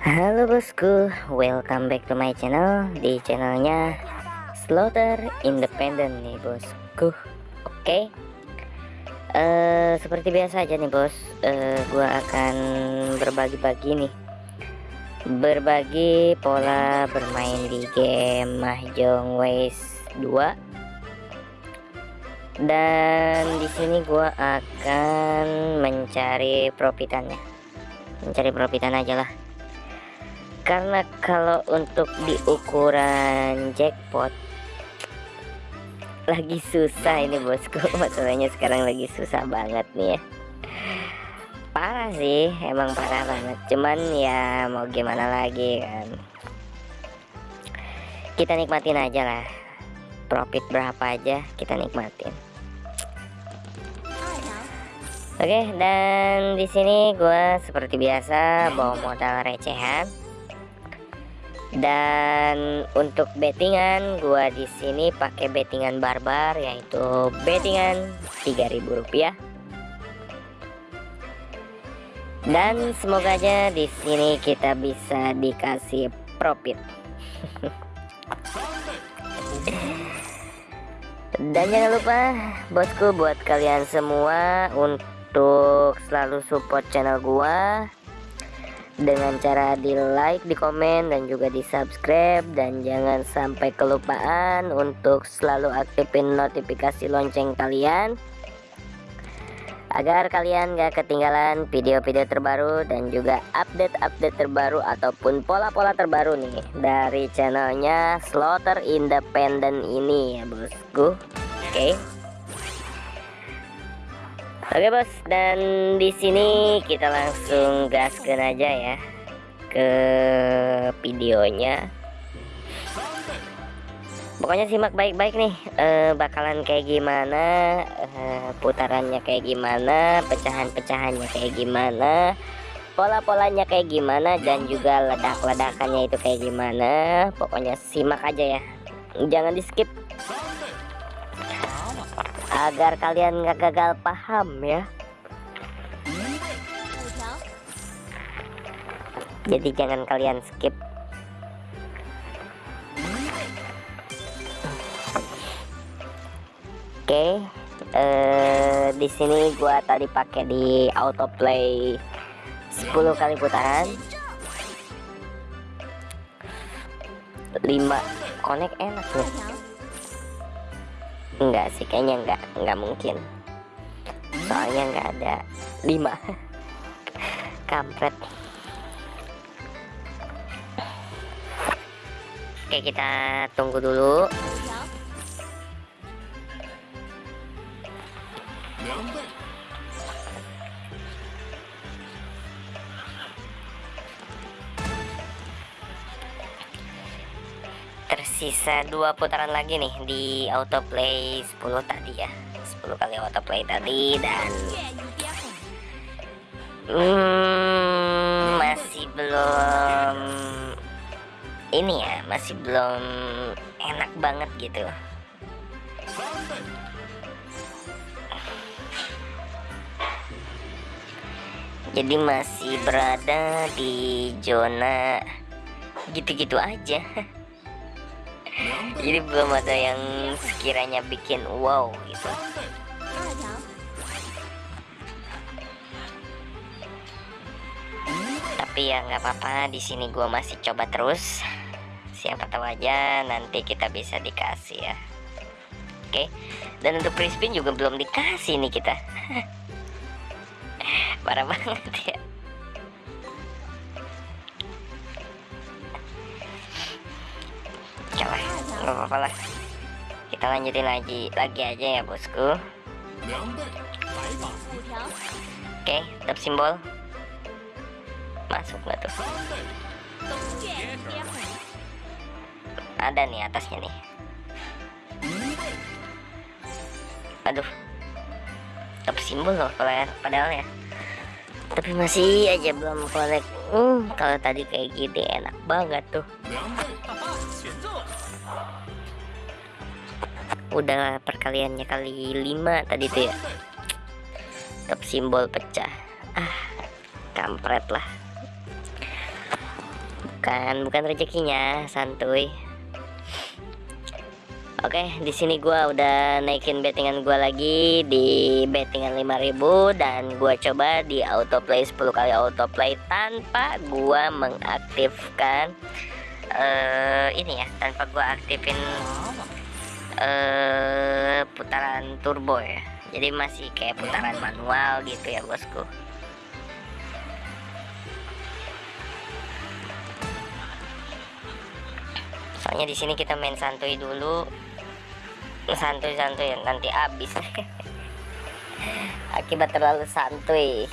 Halo bosku, welcome back to my channel. Di channelnya Slaughter Independent nih bosku. Oke. Eh, Seperti biasa aja nih bos. Uh, Gua akan berbagi-bagi nih. Berbagi pola bermain di game Mahjong Ways 2 Dan di sini gua akan mencari profitannya. Mencari profitan aja lah karena kalau untuk di ukuran jackpot lagi susah ini bosku. Masalahnya sekarang lagi susah banget nih ya. Parah sih emang parah banget. Cuman ya mau gimana lagi kan. Kita nikmatin aja lah. Profit berapa aja kita nikmatin. Oke dan di sini gue seperti biasa bawa modal recehan dan untuk bettingan gua di sini pakai bettingan barbar yaitu bettingan 3000 rupiah. Dan semoga aja di sini kita bisa dikasih profit. Dan jangan lupa bosku buat kalian semua untuk selalu support channel gua dengan cara di like, di komen, dan juga di subscribe dan jangan sampai kelupaan untuk selalu aktifin notifikasi lonceng kalian. Agar kalian gak ketinggalan video-video terbaru dan juga update-update terbaru ataupun pola-pola terbaru nih dari channelnya Slaughter Independent ini ya bosku. Oke. okay. Oke bos, dan di sini kita langsung gaskan aja ya ke videonya. Pokoknya simak baik-baik nih, uh, bakalan kayak gimana, uh, putarannya kayak gimana, pecahan-pecahannya kayak gimana, pola-polanya kayak gimana, dan juga ledak-ledakannya itu kayak gimana. Pokoknya simak aja ya, jangan di skip agar kalian nggak gagal paham ya. Jadi jangan kalian skip. Oke eh, di sini gua tadi pakai di autoplay 10 kali putaran. 5 connect enak nih enggak sih kayaknya enggak enggak mungkin. Soalnya enggak ada lima. Kampret. Oke kita tunggu dulu tersisa dua putaran lagi nih di autoplay 10 tadi ya. 10 kali autoplay tadi dan hmm, masih belum ini ya masih belum enak banget gitu. Jadi masih berada di zona gitu-gitu aja jadi belum ada yang sekiranya bikin wow gitu. Tapi ya nggak apa-apa di sini gue masih coba terus. Siapa tahu aja nanti kita bisa dikasih ya. Oke dan untuk crispin juga belum dikasih nih kita. Parah banget ya nggak apa-apa lah. Kita lanjutin lagi lagi aja ya bosku. Oke tetap simbol. Masuk nggak tuh? Ada nih atasnya nih. Aduh. Tetap simbol loh padahal ya. Tapi masih aja belum connect hmm, kalau tadi kayak gini enak banget tuh udah perkaliannya kali 5 tadi tuh ya. Top simbol pecah. Ah kampret lah. Bukan bukan rezekinya santuy. Oke, di sini gua udah naikin bettingan gua lagi di bettingan 5000 dan gua coba di autoplay 10 kali autoplay tanpa gua mengaktifkan uh, ini ya, tanpa gua aktifin uh, putaran turbo ya. Jadi masih kayak putaran manual gitu ya bosku. Soalnya di sini kita main santuy dulu. Santuy-santuy ya, nanti abis akibat terlalu santuy.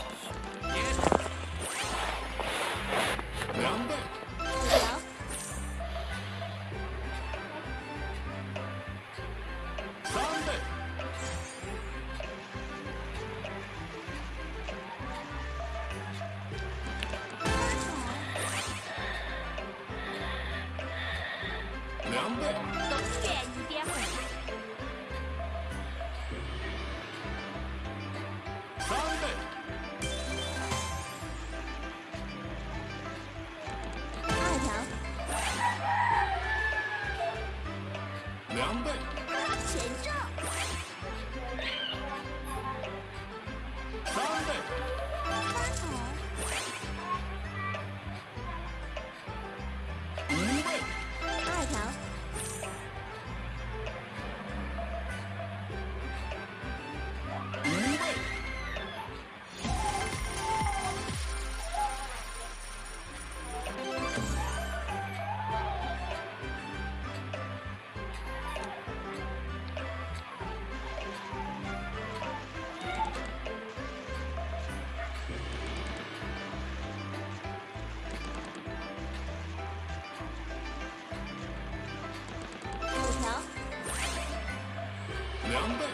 两倍。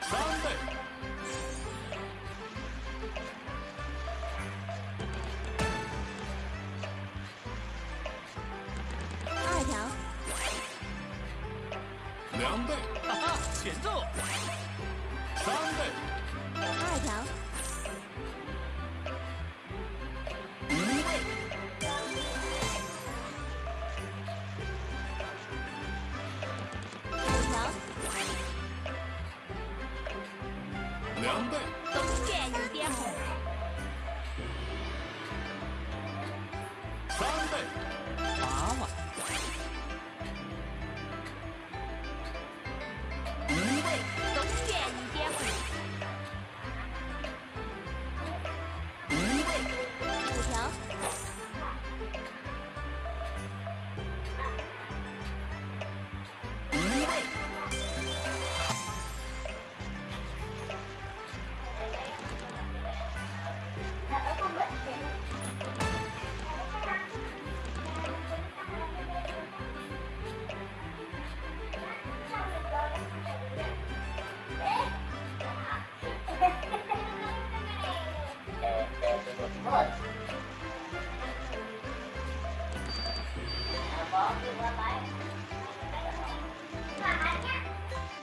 三倍。二条两倍。哈哈欠揍三倍。 안 돼.